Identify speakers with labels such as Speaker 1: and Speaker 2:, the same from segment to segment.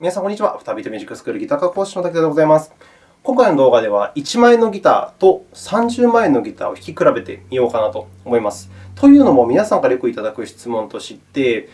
Speaker 1: 皆さん、こんにちは。フタビートミュージックスクールギター科講師の武田でございます。今回の動画では、1万円のギターと30万円のギターを弾き比べてみようかなと思います。というのも、皆さんからよくいただく質問として、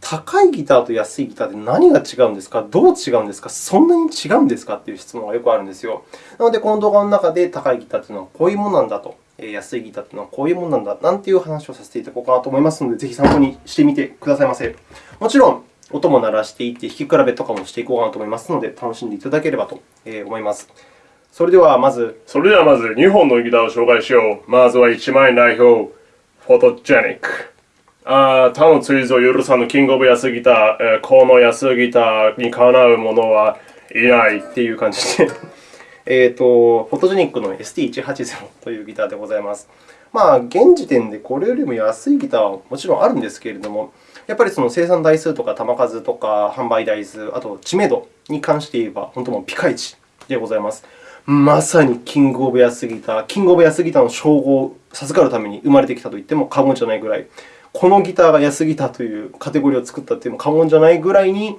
Speaker 1: 高いギターと安いギターで何が違うんですか？どう違うんですか？そんなに違うんですか？という質問がよくあるんですよ。なので、この動画の中で高いギターというのはこういうものなんだと、安いギターというのはこういうものなんだなんていう話をさせていただこうかなと思いますので、ぜひ参考にしてみてくださいませ。もちろん、音も鳴らしていって、弾き比べとかもしていこうかなと思いますので、楽しんでいただければと思います。それではまず、
Speaker 2: それではまず2本のギターを紹介しよう。まずは1万円代表、フォトジェニック。あ他の追随を許さぬキングオブ安ギター、この安ギターにかなうものはいない
Speaker 1: っていう感じで えと、フォトジェニックの ST180 というギターでございます。まあ、現時点でこれよりも安いギターはもちろんあるんですけれども、やっぱりその生産台数とか弾数とか販売台数、あと知名度に関して言えば、本当もうピカイチでございます。まさにキングオブ安ギター、キングオブ安ギターの称号を授かるために生まれてきたと言っても過言じゃないぐらい、このギターが安ギターというカテゴリーを作ったというのも過言じゃないぐらいに、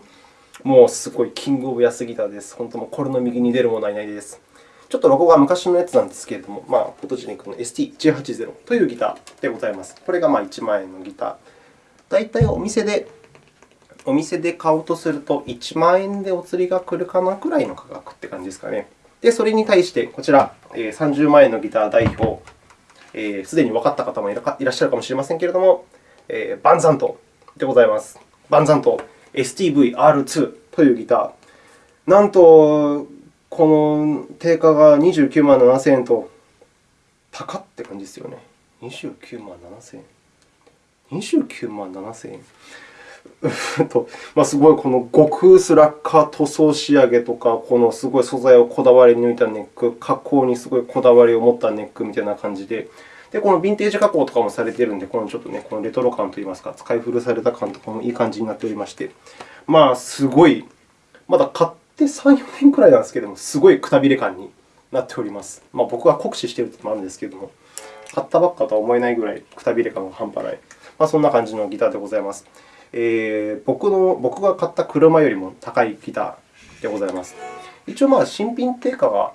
Speaker 1: もうすごいキングオブ安ギターです。本当もこれの右に出るものはいないです。ちょっとロゴが昔のやつなんですけれども、まあ、フォトジェニックの ST180 というギターでございます。これがまあ1万円のギター。大体お店でお店で買おうとすると、1万円でお釣りが来るかなくらいの価格って感じですかね。で、それに対して、こちら、30万円のギター代表、すでに分かった方もいらっしゃるかもしれませんけれども、バンザントでございます。バンザント STV-R2 というギター。なんと、この定価が29万7000円と、高って感じですよね。29万7000円。29万7000円。とまあ、すごいこの極薄ラッカー塗装仕上げとか、このすごい素材をこだわり抜いたネック、加工にすごいこだわりを持ったネックみたいな感じで、でこのヴィンテージ加工とかもされているので、このちょっとね、このレトロ感といいますか、使い古された感とかもいい感じになっておりまして、まあ、すごい、まだ買って3、4年くらいなんですけども、すごいくたびれ感になっております。まあ、僕は酷使しているというのもあるんですけども、買ったばっかとは思えないぐらいくたびれ感が半端ない、まあ、そんな感じのギターでございます。えー、僕の僕が買った車よりも高いギターでございます。一応、まあ、新品定価が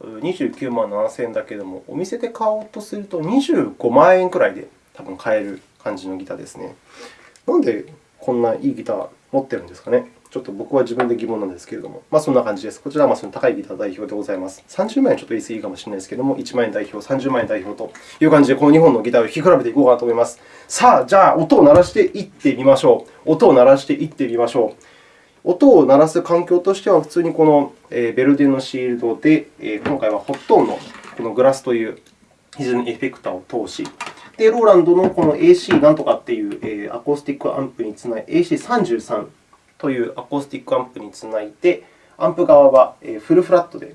Speaker 1: 29万7000円だけども、お店で買おうとすると25万円くらいで多分買える感じのギターですね。なんでこんないいギター持ってるんですかね。ちょっと僕は自分で疑問なんですけれども、まあ、そんな感じです。こちらはその高いギター代表でございます。30万円ちょっと言い過ぎかもしれないですけれども、1万円代表、30万円代表という感じで、この2本のギターを弾き比べていこうかなと思います。さあ、じゃあ、音を鳴らしていってみましょう。音を鳴らしていってみましょう。音を鳴らす環境としては、普通にこのベルデンのシールドで、今回はホットーンのこのグラスという非常にエフェクターを通し、で、ローランドのこの AC なんとかっていうアコースティックアンプにつない AC33 というアコースティックアンプにつないで、アンプ側はフルフラットで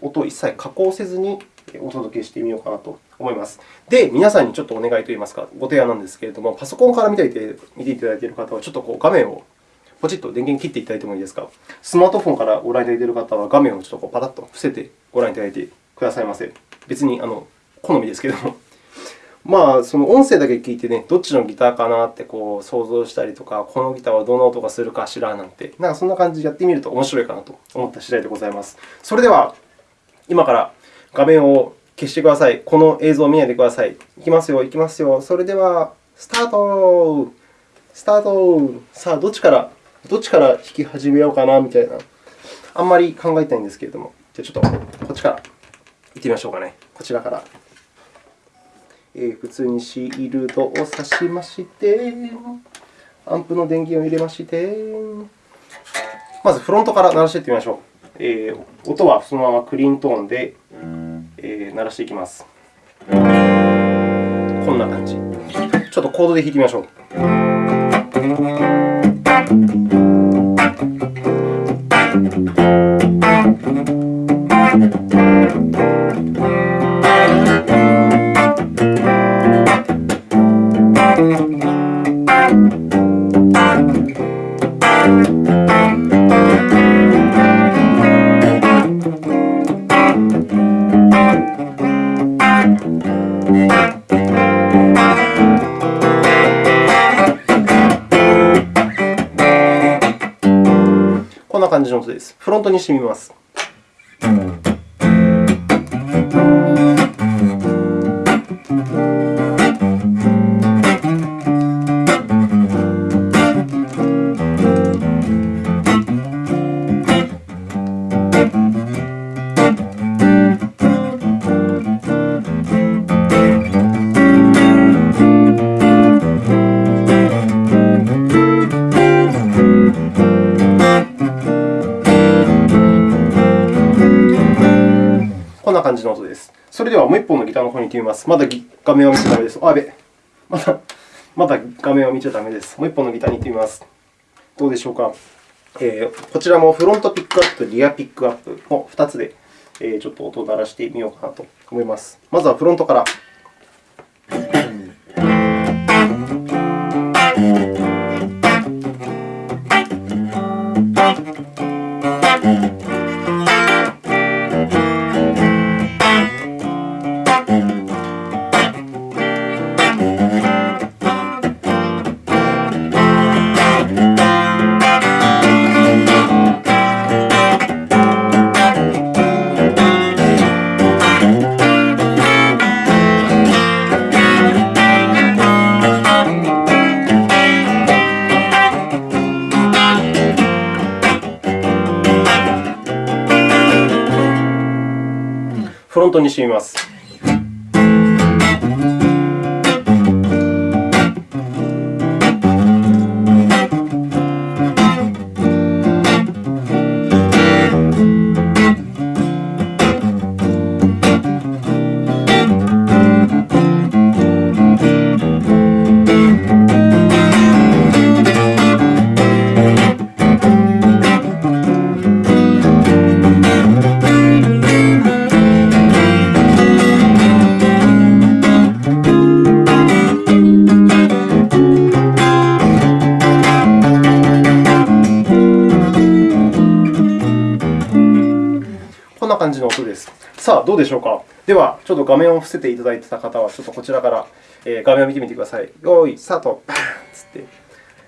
Speaker 1: 音を一切加工せずにお届けしてみようかなと思います。で、皆さんにちょっとお願いといいますか、ご提案なんですけれども、パソコンから見ていて見ていただいている方は、ちょっとこう画面をポチッと電源切っていただいてもいいですか？スマートフォンからご覧いただいている方は、画面をちょっとこうパタッと伏せてご覧いただいてくださいませ。別にあの好みですけれども。まあ、その音声だけ聞いてね、どっちのギターかなってこう想像したりとか、このギターはどんな音がするかしらなんて、なんかそんな感じでやってみると面白いかなと思った次第でございます。それでは、今から画面を消してください。この映像を見ないでください。いきますよ、いきますよ。それでは、スタートスタートさあ、どっちから、どっちから弾き始めようかなみたいな。あんまり考えたいんですけれども、じゃあちょっとこっちから行ってみましょうかね。こちらから。え普通にシールドを挿しまして、アンプの電源を入れまして、まずフロントから鳴らしていってみましょう。えー、音はそのままクリーントーンで、えー、鳴らしていきます。こんな感じ。ちょっとコードで弾いてみましょう。にしてみます。てみます。まだ画面を見ちゃだめです。あ、べ。まだ、まだ画面を見ちゃだめです。もう一本のギターに行ってみます。どうでしょうか。えー、こちらもフロントピックアップとリアピックアップの2つで、えー、ちょっと音を鳴らしてみようかなと思います。まずはフロントから。フロントにしみます。どうでしょうか？では、ちょっと画面を伏せていただいていた方は、ちょっとこちらから、画面を見てみてください。よーい、スタート、バーンつって、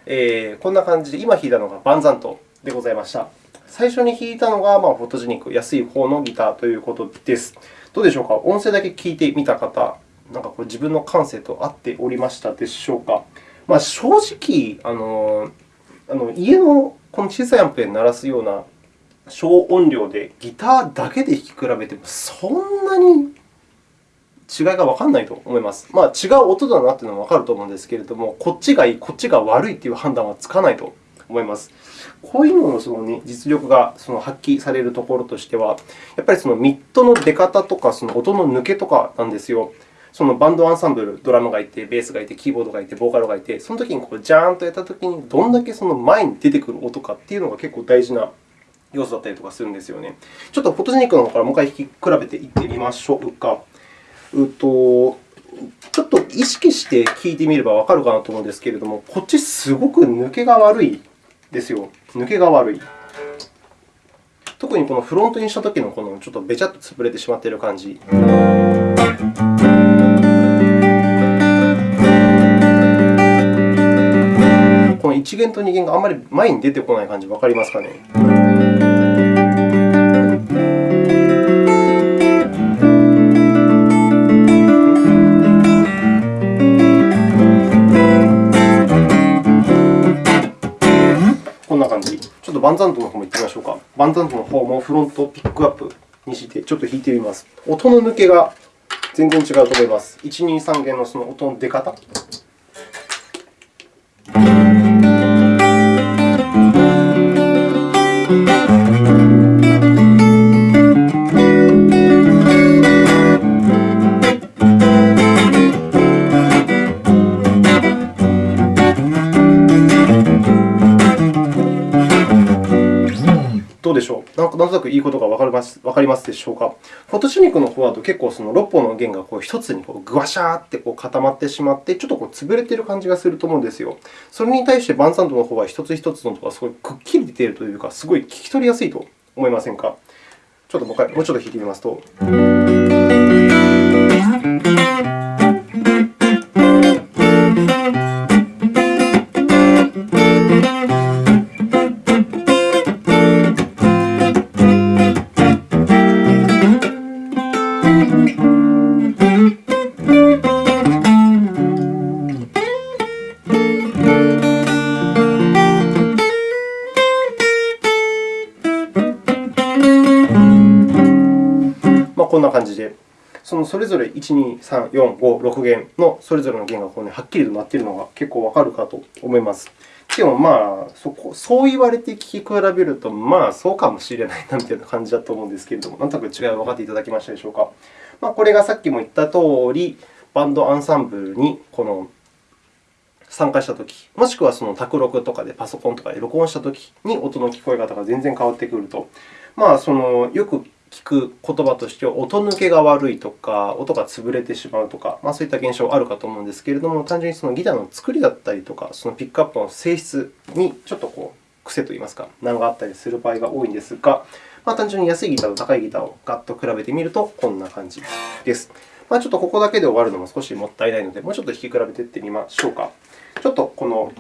Speaker 1: えー、こんな感じで、今弾いたのがバンザントでございました。最初に弾いたのが、まあ、フォトジェニック、安い方のギターということです。どうでしょうか？音声だけ聞いてみた方、なんかこれ自分の感性と合っておりましたでしょうか？まあ、正直、あのあの家のこの小さいアンプで鳴らすような小音量でギターだけで弾き比べてもそんなに違いがわからないと思います。まあ、違う音だなというのはわかると思うんですけれども、こっちがいい、こっちが悪いという判断はつかないと思います。こういうののその、実力がその発揮されるところとしては、やっぱりそのミッドの出方とか、その音の抜けとかなんですよ。そのバンドアンサンブル、ドラムがいて、ベースがいて、キーボードがいて、ボーカルがいて、その時にこうジャーンとやった時に、どんだけその前に出てくる音かっていうのが結構大事な要素だったりとかするんですよね。ちょっとフォトジェニックの方からもう一回弾き比べていってみましょうか。うとちょっと意識して聞いてみればわかるかなと思うんですけれども、こっちすごく抜けが悪いですよ。抜けが悪い。特にこのフロントにしたときのこのちょっとべちゃっと潰れてしまっている感じ。この1弦と2弦があんまり前に出てこない感じ、わかりますかね？バンザントの方も行ってみましょうか。バンザントの方もフロントピックアップにしてちょっと弾いてみます。音の抜けが全然違うと思います。1、2、3弦のその音の出方。なんとなくいいことがわかりますわかりますでしょうか？フォトシュニックの方だと結構その6本の弦がこう1つにこうぐわしゃーってこう固まってしまって、ちょっとこう潰れている感じがすると思うんですよ。それに対してバンサンドの方は1つ1つの音がすごいくっきり出ているというか、すごい聞き取りやすいと思いませんか？ちょっともう一回、もうちょっと弾いてみますと。1、2、3、4、5、6弦のそれぞれの弦がここに、はっきりとなっているのが結構わかるかと思います。でも、まあそこ、そう言われて聴き比べると、まあ、そうかもしれないなみたいな感じだと思うんですけれども、なんとなく違いは分かっていただけましたでしょうか。まあ、これがさっきも言った通り、バンドアンサンブルにこの参加したとき、もしくはその卓録とかでパソコンとかで録音したときに音の聞こえ方が全然変わってくると。まあ、そのよく聞く言葉としては音抜けが悪いとか、音が潰れてしまうとか、まあ、そういった現象あるかと思うんですけれども、単純にそのギターの作りだったりとか、そのピックアップの性質にちょっとこう癖といいますか、難があったりする場合が多いんですが、まあ、単純に安いギターと高いギターをガッと比べてみると、こんな感じです。まあ、ちょっとここだけで終わるのも少しもったいないので、もうちょっと弾き比べていってみましょうか。ちょっとこの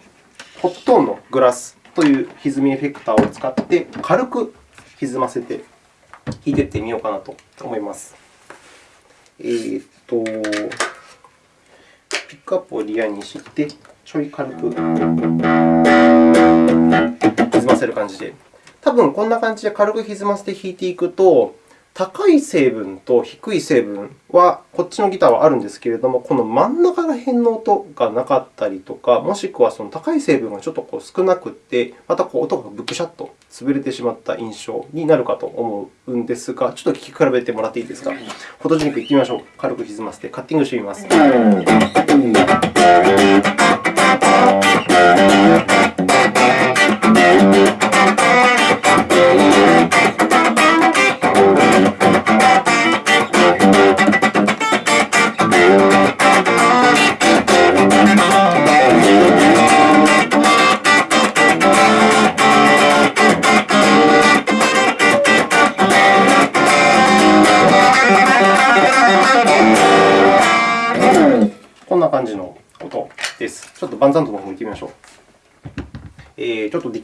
Speaker 1: ホットーンのグラスという歪みエフェクターを使って、軽く歪ませて弾いていってみようかなと思います。えー、と、ピックアップをリアにして、ちょい軽く歪ませる感じで。多分こんな感じで軽く歪ませて弾いていくと、高い成分と低い成分は、こっちのギターはあるんですけれども、この真ん中ら辺の音がなかったりとか、もしくはその高い成分がちょっとこう少なくて、またこう音がブクシャッと潰れてしまった印象になるかと思うんですが、ちょっと聴き比べてもらっていいですか？フォトジェニックいってみましょう。軽く歪ませてカッティングしてみます。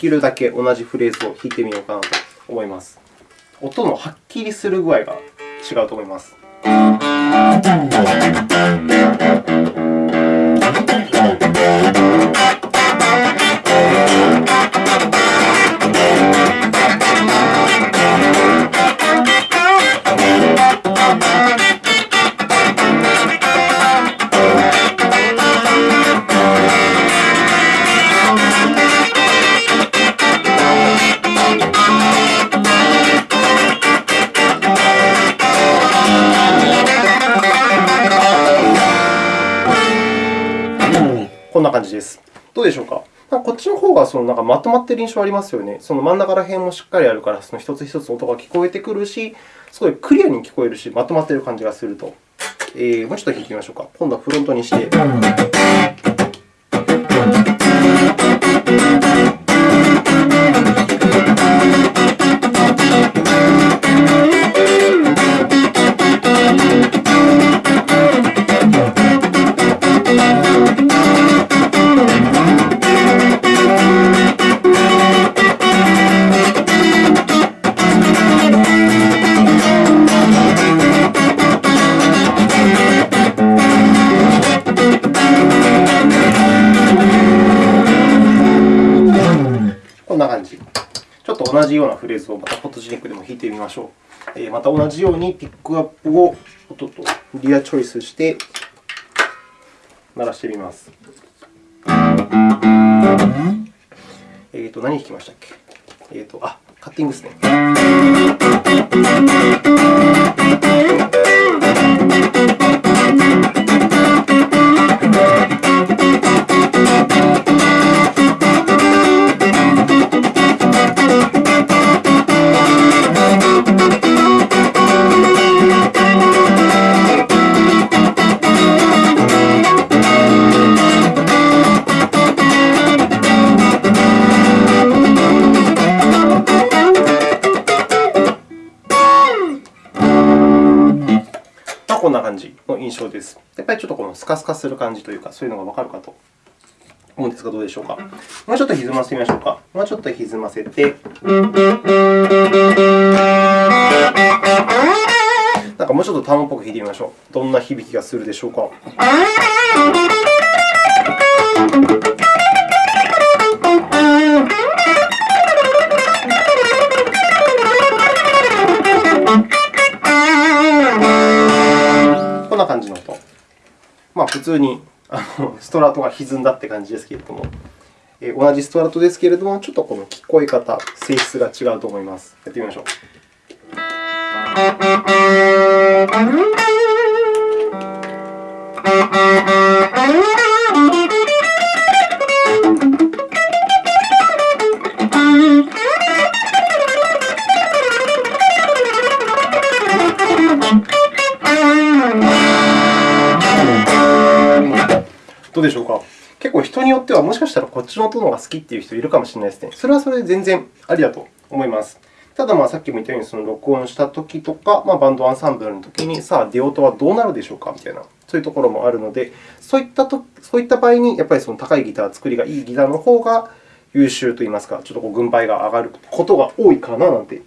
Speaker 1: きるだけ同じフレーズを弾いてみようかなと思います。音のはっきりする具合が違うと思います。んな感じです。どうでしょうか？こっちの方がそのなんかまとまっている印象ありますよね。その真ん中ら辺もしっかりあるから、その一つ一つ音が聞こえてくるし、すごいクリアに聞こえるし、まとまっている感じがすると。えー、もうちょっと弾いてみましょうか。今度はフロントにして。同じようなフレーズをまたフォトジェニックでも弾いてみましょう。えまた同じようにピックアップを音とリアチョイスして鳴らしてみます。えっ、ー、と、何弾きましたっけ？えっ、ー、と、あ、カッティングですね。スカスカする感じというか、そういうのがわかるかと思うんですが、どうでしょうか。もうちょっと歪ませてみましょうか。もうちょっと歪ませて。なんかもうちょっとターンっぽく弾いてみましょう。どんな響きがするでしょうか。普通にストラトが歪んだって感じですけれども、同じストラトですけれども、ちょっとこの聞こえ方、性質が違うと思います。やってみましょう。どうでしょうか結構人によってはもしかしたらこっちの音の方が好きっていう人いるかもしれないですね。それはそれで全然ありだと思います。ただ、さっきも言ったように、その録音したときとか、まあ、バンドアンサンブルのときに、さあ、出音はどうなるでしょうかみたいな、そういうところもあるので、そういったとそういった場合に、やっぱりその高いギター、作りがいいギターの方が優秀といいますか、ちょっとこう軍配が上がることが多いかななんて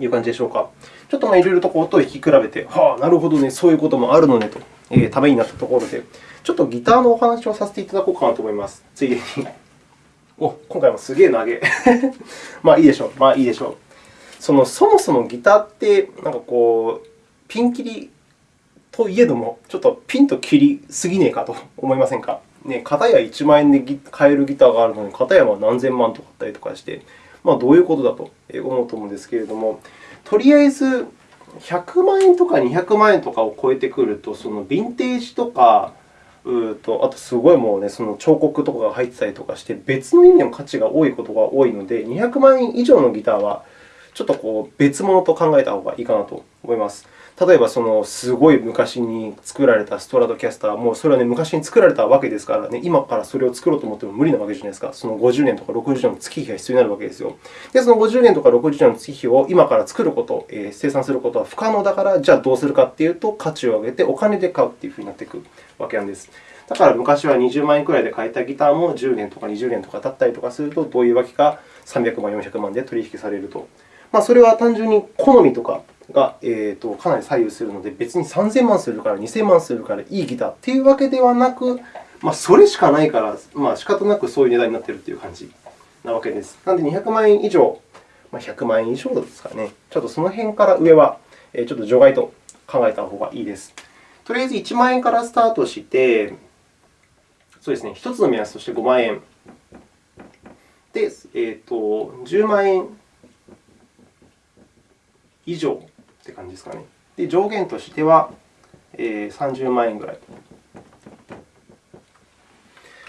Speaker 1: いう感じでしょうか。ちょっといろいろと音を弾き比べて、はあ、なるほどね、そういうこともあるのねと、えー、ためになったところで、ちょっとギターのお話をさせていただこうかなと思います。ついでに。お、今回もすげえ投げ。まあいいでしょう。まあいいでしょう。そのそもそもギターって、なんかこう、ピン切りといえども、ちょっとピンと切りすぎねえかと思いませんか？ね、片や1万円で買えるギターがあるのに、片やは何千万とかあったりとかして、まあ、どういうことだと思うと思うんですけれども、とりあえず100万円とか200万円とかを超えてくると、そのヴィンテージとか、うとあとすごいもうね、その彫刻とかが入ってたりとかして、別の意味の価値が多いことが多いので、200万円以上のギターは、ちょっとこう別物と考えた方がいいかなと思います。例えば、そのすごい昔に作られたストラトキャスター、もうそれは、ね、昔に作られたわけですからね、今からそれを作ろうと思っても無理なわけじゃないですか。その50年とか60年の月日が必要になるわけですよ。で、その50年とか60年の月日を今から作ること、えー、生産することは不可能だから、じゃあどうするかというと、価値を上げてお金で買うというふうになっていくわけなんです。だから昔は20万円くらいで買えたギターも10年とか20年とか経ったりとかすると、どういうわけか300万、400万で取引されると。まあ、それは単純に好みとかが、えー、とかなり左右するので、別に3000万するから2000万するからいいギターというわけではなく、まあ、それしかないから、まあ、仕方なくそういう値段になっているという感じなわけです。なので、200万円以上、まあ、100万円以上ですかね。ちょっとその辺から上は、ちょっと除外と考えた方がいいです。とりあえず1万円からスタートして、そうですね、1つの目安として5万円。で、えーと、10万円以上って感じですかね。で、上限としては、え、30万円ぐらい。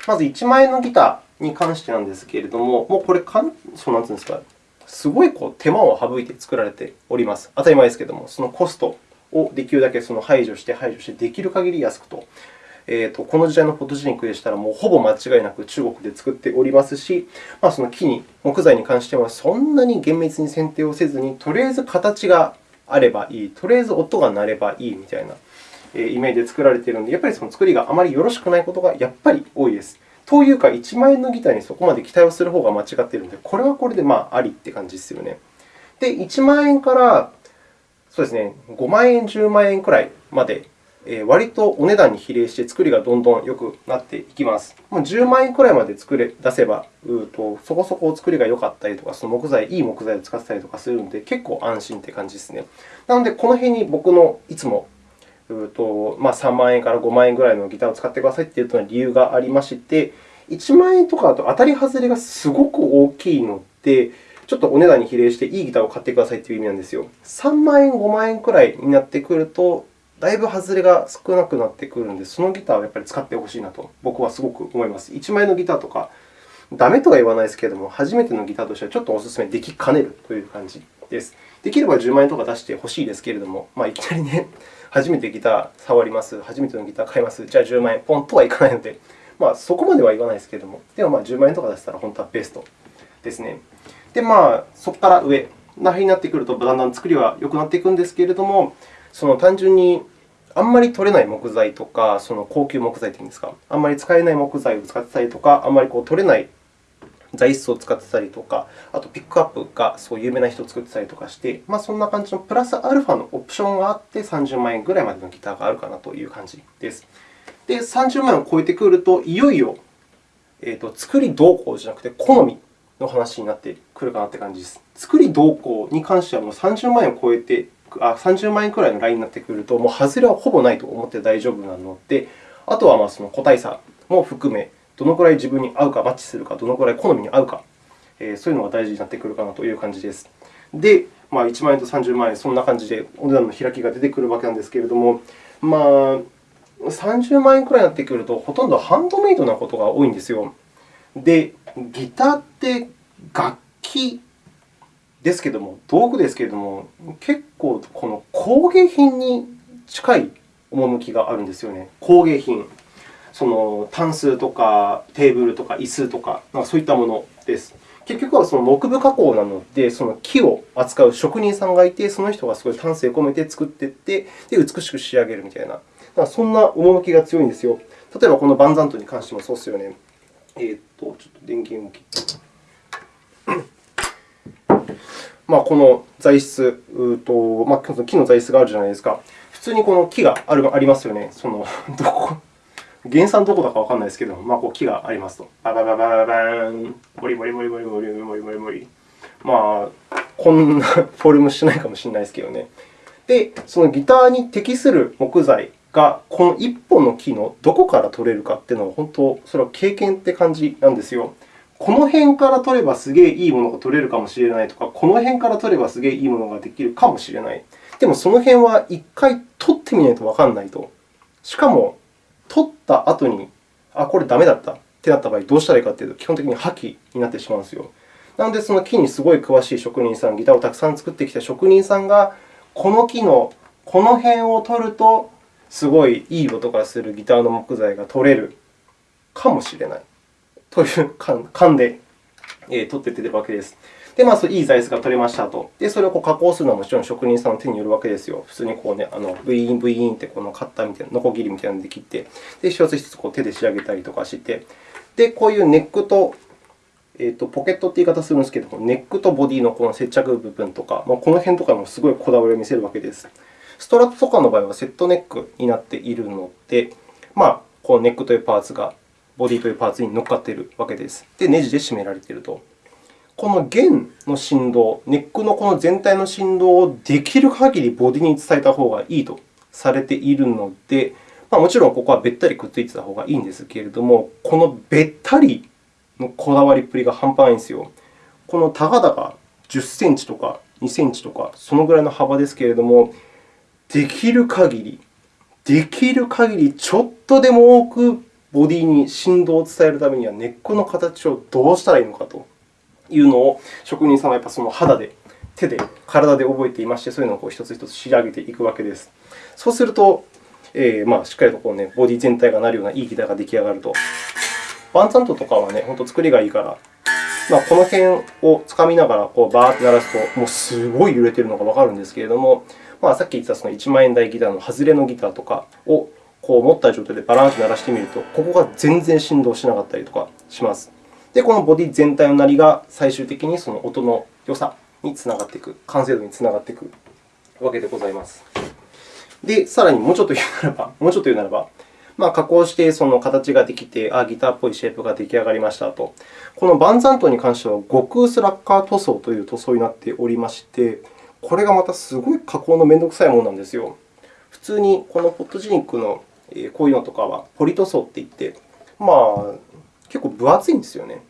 Speaker 1: まず1万円のギターに関してなんですけれども、もうこれかん、そうなんですか、すごいこう手間を省いて作られております。当たり前ですけれども、そのコストをできるだけその排除して、排除して、できる限り安くと。えーと、この時代のフォトジェニックでしたら、もうほぼ間違いなく中国で作っておりますし、まあ、その木に、木材に関してはそんなに厳密に選定をせずに、とりあえず形があればいい、とりあえず音が鳴ればいいみたいなイメージで作られているので、やっぱりその作りがあまりよろしくないことがやっぱり多いです。というか、1万円のギターにそこまで期待をする方が間違っているので、これはこれでまあありって感じですよね。で、1万円からそうですね、5万円、10万円くらいまで割とお値段に比例して作りがどんどん良くなっていきます。10万円くらいまで作れ出せば、うとそこそこ作りが良かったりとか、その木材、いい木材を使ったりとかするので、結構安心という感じですね。なので、この辺に僕のいつもうと、まあ、3万円から5万円ぐらいのギターを使ってくださいというの理由がありまして、1万円とかだと当たり外れがすごく大きいので、ちょっとお値段に比例していいギターを買ってくださいという意味なんですよ。3万円、5万円くらいになってくると、だいぶ外れが少なくなってくるので、そのギターをやっぱり使ってほしいなと僕はすごく思います。1枚のギターとか、ダメとは言わないですけれども、初めてのギターとしてはちょっとお勧めできかねるという感じです。できれば10万円とか出してほしいですけれども、まあ、いきなりね、初めてギター触ります、初めてのギター買います、じゃあ10万円、ポンとはいかないので、まあ、そこまでは言わないですけれども、でもまあ10万円とか出したら本当はベストですね。で、まあ、そこから上なになってくると、だんだん作りは良くなっていくんですけれども、その単純にあんまり取れない木材とか、その高級木材というんですか、あんまり使えない木材を使ってたりとか、あんまりこう取れない材質を使ってたりとか、あとピックアップがそう有名な人を作ってたりとかして、まあ、そんな感じのプラスアルファのオプションがあって30万円ぐらいまでのギターがあるかなという感じです。で、30万円を超えてくると、いよいよ、えーと、作りどうこうじゃなくて、好みの話になってくるかなという感じです。作りどうこうに関してはもう30万円を超えてあ30万円くらいのラインになってくると、もう外れはほぼないと思って大丈夫なので、あとはまあその個体差も含め、どのくらい自分に合うか、マッチするか、どのくらい好みに合うか、えー、そういうのが大事になってくるかなという感じです。で、まあ、1万円と30万円、そんな感じでお値段の開きが出てくるわけなんですけれども、まあ、30万円くらいになってくると、ほとんどハンドメイドなことが多いんですよ。で、ギターって楽器ですけども、道具ですけれども、結構この工芸品に近い趣があるんですよね。工芸品。そのタンスとかテーブルとか椅子とか、そういったものです。結局はその木部加工なので、その木を扱う職人さんがいて、その人がすごい丹精込めて作っていって、で美しく仕上げるみたいな、だかそんな趣が強いんですよ。例えばこのバンザントに関してもそうですよね。えー、っと、ちょっと電源を切って。まあ、この材質と、まあ、木の材質があるじゃないですか。普通にこの木があるありますよね。その どこ原産どこだかわからないですけど、まあ、こう木がありますと。ババババババン、モリモリモリモリモリモリモリモリ。まあ、こんなフォルムしてないかもしれないですけどね。で、そのギターに適する木材が、この1本の木のどこから取れるかっていうのは、本当、それは経験って感じなんですよ。この辺から取ればすげえいいものが取れるかもしれないとか、この辺から取ればすげえいいものができるかもしれない。でも、その辺は1回取ってみないとわからないと。しかも、取った後に、あ、これダメだったってなった場合、どうしたらいいかというと、基本的に破棄になってしまうんですよ。なので、その木にすごい詳しい職人さん、ギターをたくさん作ってきた職人さんが、この木のこの辺を取ると、すごいいい音がするギターの木材が取れるかもしれないという勘で取って出ているわけです。で、まあ、そういい材質が取れましたと。で、それをこう加工するのはもちろん職人さんの手によるわけですよ。普通にこう、ね、あのブイーン、ブイーンってこのカッターみたいな、ノコギリみたいなので切って、で一つ一つこう手で仕上げたりとかして、で、こういうネックと、えー、とポケットって言い方するんですけども、ネックとボディのこの接着部分とか、まあ、この辺とかもすごいこだわりを見せるわけです。ストラットとかの場合はセットネックになっているので、まあ、このネックというパーツがボディというパーツに乗っかっているわけです。で、ネジで締められていると。この弦の振動、ネックのこの全体の振動をできる限りボディに伝えた方がいいとされているので、まあ、もちろんここはべったりくっついてた方がいいんですけれども、このべったりのこだわりっぷりが半端ないんですよ。このたかだか10センチとか2センチとか、そのぐらいの幅ですけれども、できる限り、できる限りちょっとでも多くボディに振動を伝えるためには、根っこの形をどうしたらいいのかというのを、職人さんはやっぱその肌で、手で、体で覚えていまして、そういうのを一つ一つ仕上げていくわけです。そうすると、えー、まあしっかりとこう、ね、ボディ全体がなるようないいギターが出来上がると。バンザントとかはね、本当作りがいいから、まあ、この辺をつかみながらこうバーッと鳴らすと、もうすごい揺れているのがわかるんですけれども、まあ、さっき言ったその1万円台ギターの外れのギターとかをこう持った状態でバランス鳴らしてみると、ここが全然振動しなかったりとかします。で、このボディ全体の鳴りが最終的にその音の良さにつながっていく、完成度につながっていくわけでございます。で、さらにもうちょっと言うならば、もうちょっと言うならば、まあ、加工してその形ができて、あギターっぽいシェイプが出来上がりましたと。このバンザントに関しては、極薄ラッカー塗装という塗装になっておりまして、これがまたすごい加工のめんどくさいものなんですよ。普通にこのポットジニックのこういうのとかはポリ塗装っていって、まあ、結構分厚いんですよね。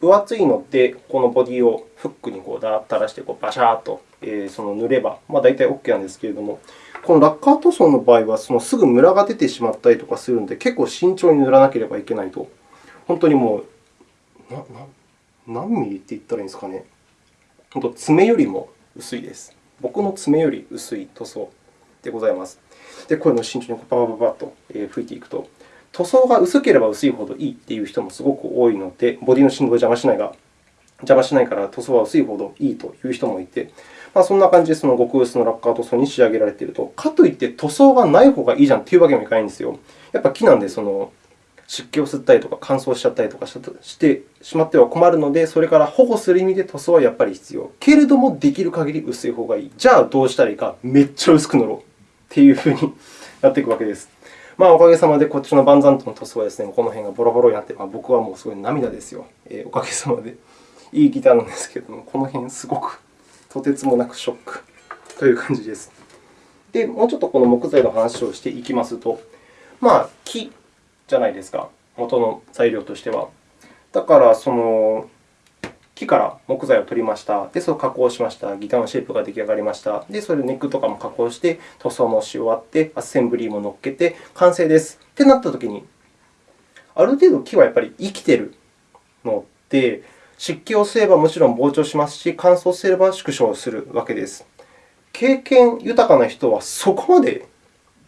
Speaker 1: 分厚いので、このボディをフックにこうだーっと垂らしてこうバシャーっとその塗れば、まあ、大体 OK なんですけれども、このラッカー塗装の場合は、そのすぐムラが出てしまったりとかするので、結構慎重に塗らなければいけないと。本当にもう、なな何ミリって言ったらいいんですかね。本当、爪よりも薄いです。僕の爪より薄い塗装でございます。で、こういうのを慎重にパパパパッと吹いていくと、塗装が薄ければ薄いほどいいという人もすごく多いので、ボディの振動を邪魔しないが、邪魔しないから塗装は薄いほどいいという人もいて、まあ、そんな感じでその極薄のラッカー塗装に仕上げられていると。かといって塗装がない方がいいじゃんというわけにもいかないんですよ。やっぱ木なんでその湿気を吸ったりとか乾燥しちゃったりとかしてしまっては困るので、それから保護する意味で塗装はやっぱり必要。けれども、できる限り薄い方がいい。じゃあどうしたらいいか、めっちゃ薄く塗ろうというふうになっていくわけです。まあ、おかげさまでこっちのバンザントの塗装はですね、この辺がボロボロになって、まあ、僕はもうすごい涙ですよ。えー、おかげさまで。いいギターなんですけれども、この辺すごくとてつもなくショックという感じです。で、もうちょっとこの木材の話をしていきますと、まあ、木じゃないですか、元の材料としては。だから、その木から木材を取りました。で、それを加工しました。ギターのシェイプが出来上がりました。で、それでネックとかも加工して、塗装もし終わって、アッセンブリーも乗っけて、完成です。ってなったときに、ある程度木はやっぱり生きているので、湿気を吸えばもちろん膨張しますし、乾燥すれば縮小するわけです。経験豊かな人はそこまで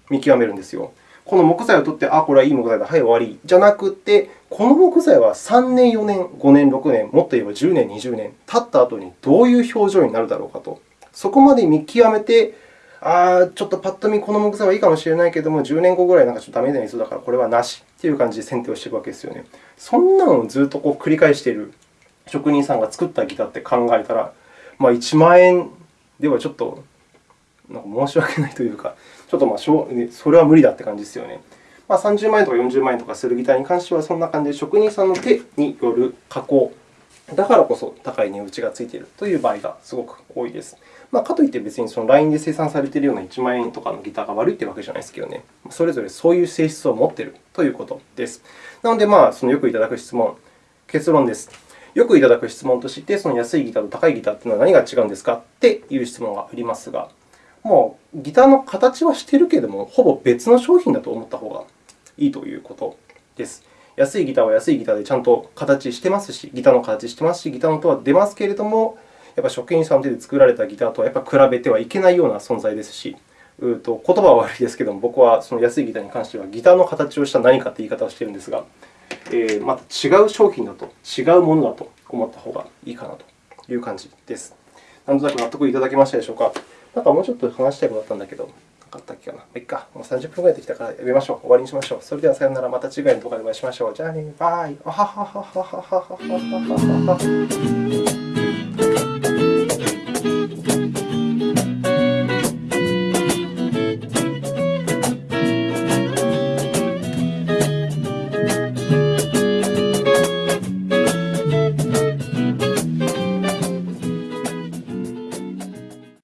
Speaker 1: 見極めるんですよ。この木材を取って、あ、これはいい木材だ、はい、終わりじゃなくて、この木材は3年、4年、5年、6年、もっと言えば10年、20年経った後にどういう表情になるだろうかと。そこまで見極めて、あちょっとパッと見この木材はいいかもしれないけれども、10年後ぐらいなんかちょっとダメになりそうだから、これはなしという感じで選定をしていくわけですよね。そんなのをずっとこう繰り返している職人さんが作ったギターって考えたら、まあ、1万円ではちょっとなんか申し訳ないというか、ちょっとまあそれは無理だって感じですよね。まあ、30万円とか40万円とかするギターに関しては、そんな感じで職人さんの手による加工だからこそ高い値打ちがついているという場合がすごく多いです。まあ、かといって別にそのラインで生産されているような1万円とかのギターが悪いというわけじゃないですけどね、それぞれそういう性質を持っているということです。なので、まあ、そのよくいただく質問、結論です。よくいただく質問として、その安いギターと高いギターというのは何が違うんですかっていう質問がありますが、もうギターの形はしているけれども、ほぼ別の商品だと思った方がいいということです。安いギターは安いギターでちゃんと形してますし、ギターの形してますし、ギターの音は出ますけれども、やっぱ職員さんの手で作られたギターとはやっぱ比べてはいけないような存在ですし、うと言葉は悪いですけれども、僕はその安いギターに関しては、ギターの形をした何かという言い方をしているんですが、えー、また違う商品だと、違うものだと思った方がいいかなという感じです。なんとなく納得いただけましたでしょうか？なんかもうちょっと話したいことあったんだけど、なかったっけかな。まあ、いっか。もう30分ぐらいできたからやめましょう。終わりにしましょう。それではさようなら。また次回の動画でお会いしましょう。じゃあね。バイ。あはははははははははは。